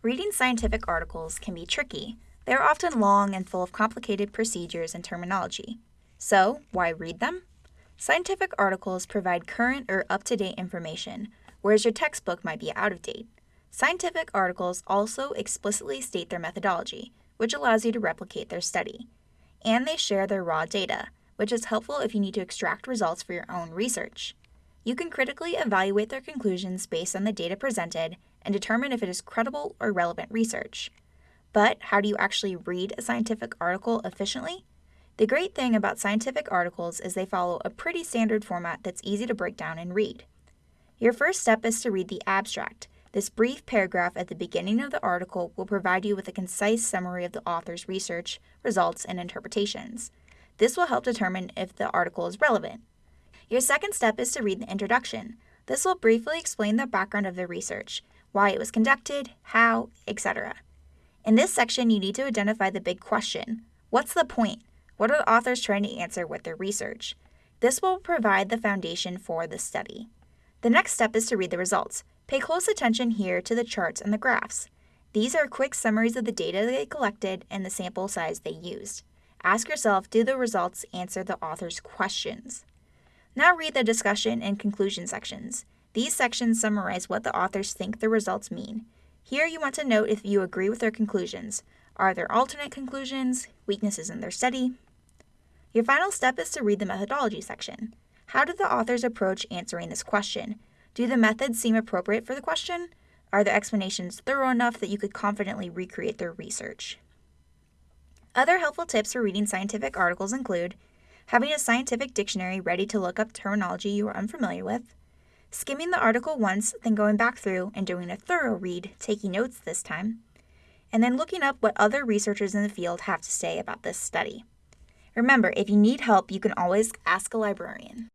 Reading scientific articles can be tricky. They are often long and full of complicated procedures and terminology. So, why read them? Scientific articles provide current or up to date information, whereas your textbook might be out of date. Scientific articles also explicitly state their methodology, which allows you to replicate their study. And they share their raw data, which is helpful if you need to extract results for your own research. You can critically evaluate their conclusions based on the data presented and determine if it is credible or relevant research. But how do you actually read a scientific article efficiently? The great thing about scientific articles is they follow a pretty standard format that's easy to break down and read. Your first step is to read the abstract. This brief paragraph at the beginning of the article will provide you with a concise summary of the author's research, results, and interpretations. This will help determine if the article is relevant. Your second step is to read the introduction. This will briefly explain the background of the research, why it was conducted, how, etc. In this section, you need to identify the big question What's the point? What are the authors trying to answer with their research? This will provide the foundation for the study. The next step is to read the results. Pay close attention here to the charts and the graphs. These are quick summaries of the data they collected and the sample size they used. Ask yourself do the results answer the author's questions? Now read the discussion and conclusion sections. These sections summarize what the authors think the results mean. Here you want to note if you agree with their conclusions. Are there alternate conclusions, weaknesses in their study? Your final step is to read the methodology section. How did the authors approach answering this question? Do the methods seem appropriate for the question? Are the explanations thorough enough that you could confidently recreate their research? Other helpful tips for reading scientific articles include having a scientific dictionary ready to look up terminology you are unfamiliar with, skimming the article once, then going back through and doing a thorough read, taking notes this time, and then looking up what other researchers in the field have to say about this study. Remember, if you need help, you can always ask a librarian.